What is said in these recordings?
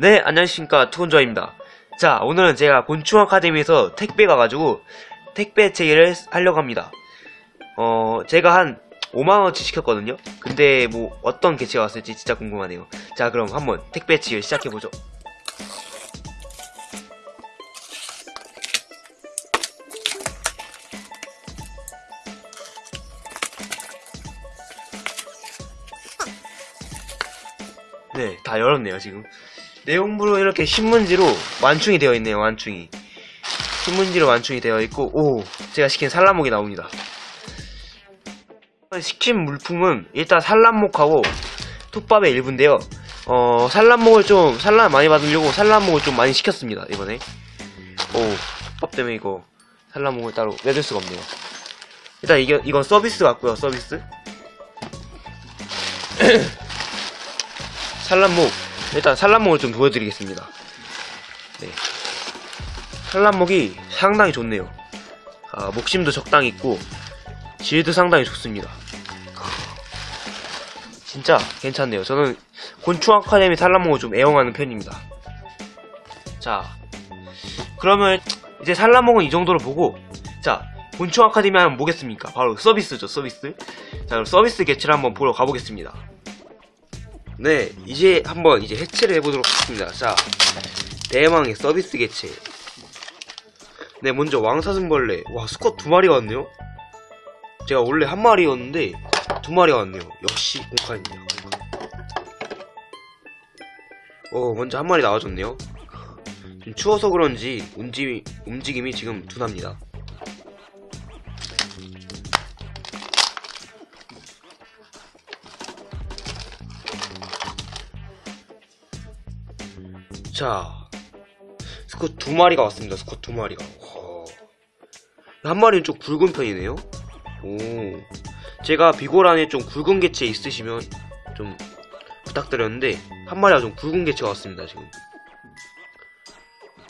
네, 안녕하십니까. 투건조아입니다. 자, 오늘은 제가 곤충 아카데미에서 택배 가 가지고 택배 체계를 하려고 합니다. 어, 제가 한 5만원어치 시켰거든요. 근데 뭐 어떤 개체가 왔을지 진짜 궁금하네요. 자, 그럼 한번 택배 체계를 시작해보죠. 네, 다 열었네요, 지금. 내용물은 이렇게 신문지로 완충이 되어 있네요, 완충이. 신문지로 완충이 되어 있고, 오, 제가 시킨 산란목이 나옵니다. 시킨 물품은 일단 산란목하고 톱밥의 일부인데요. 어, 산란목을 좀, 산란 많이 받으려고 산란목을 좀 많이 시켰습니다, 이번에. 오, 톱밥 때문에 이거 산란목을 따로 내줄 수가 없네요. 일단 이게, 이건 서비스 같고요, 서비스. 산란목 일단 산란목을 좀 보여드리겠습니다. 네. 산란목이 상당히 좋네요. 아, 목심도 적당히 있고 질도 상당히 좋습니다. 진짜 괜찮네요. 저는 곤충 아카데미 산란목을 좀 애용하는 편입니다. 자 그러면 이제 산란목은 이 정도로 보고 자 곤충 아카데미 하면 뭐겠습니까? 바로 서비스죠 서비스. 자 그럼 서비스 개체를 한번 보러 가보겠습니다 네, 이제 한번 이제 해체를 해보도록 하겠습니다. 자, 대망의 서비스 개체. 네, 먼저 왕사슴벌레. 와, 수컷 두 마리가 왔네요? 제가 원래 한 마리였는데, 두 마리가 왔네요. 역시 공카입니다. 어, 먼저 한 마리 나와줬네요. 좀 추워서 그런지 움직임이, 움직임이 지금 둔합니다. 자, 스쿼트 두 마리가 왔습니다. 스쿼트 두 마리가. 와. 한 마리는 좀 굵은 편이네요. 오. 제가 비고란에 좀 굵은 개체 있으시면 좀 부탁드렸는데 한 마리가 좀 굵은 개체가 왔습니다. 지금.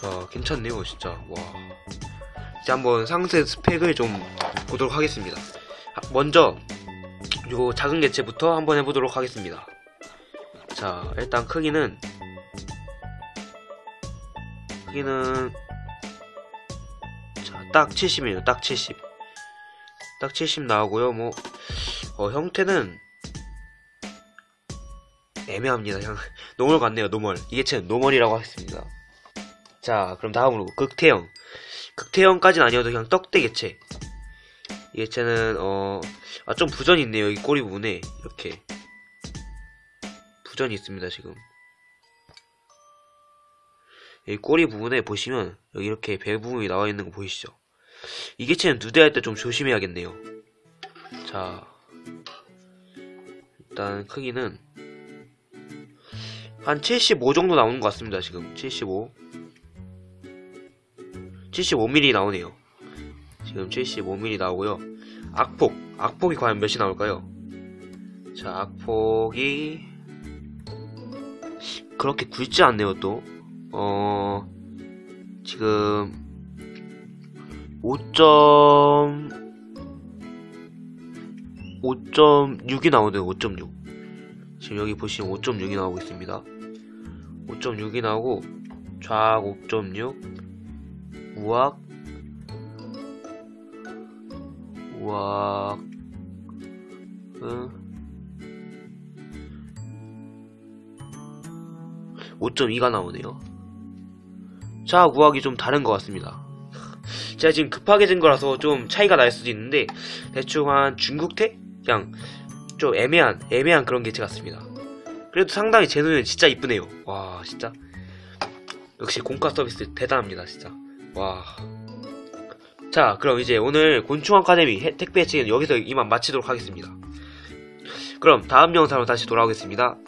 아, 괜찮네요, 진짜. 와. 이제 한번 상세 스펙을 좀 보도록 하겠습니다. 먼저 요 작은 개체부터 한번 해보도록 하겠습니다. 자, 일단 크기는 크기는 자, 딱 70이에요. 딱 70. 딱 70 나오고요. 뭐 어, 형태는 애매합니다. 그냥 normal 같네요. normal. 이게 제 normal이라고 하겠습니다. 자, 그럼 다음으로 극태형. 극태형까지는 아니어도 그냥 떡대 개체. 이 개체는 어, 아, 좀 부전이 있네요. 이 꼬리 부분에 이렇게 부전이 있습니다. 지금. 이 꼬리 부분에 보시면 여기 이렇게 배 부분이 나와 있는 거 보이시죠? 이 개체는 누대할 때 좀 조심해야겠네요. 자, 일단 크기는 한 75 정도 나오는 것 같습니다. 지금 75, 75mm 나오네요. 지금 75mm 나오고요. 악폭, 악폭이 과연 몇이 나올까요? 자, 악폭이 그렇게 굵지 않네요. 또 어, 지금 5. 5.6이 나오네요. 5.6. 지금 여기 보시면 5.6이 나오고 있습니다. 5.6이 나오고 좌악 5.6 우악 우악 응. 5.2가 나오네요. 자, 구하기 좀 다른 것 같습니다. 제가 지금 급하게 된 거라서 좀 차이가 날 수도 있는데 대충 한 중국태? 그냥 좀 애매한 애매한 그런 개체 같습니다. 그래도 상당히 제 눈에는 진짜 이쁘네요. 와 진짜 역시 공과 서비스 대단합니다 진짜. 와. 자 그럼 이제 오늘 곤충 아카데미 택배 책은 여기서 이만 마치도록 하겠습니다. 그럼 다음 영상으로 다시 돌아오겠습니다.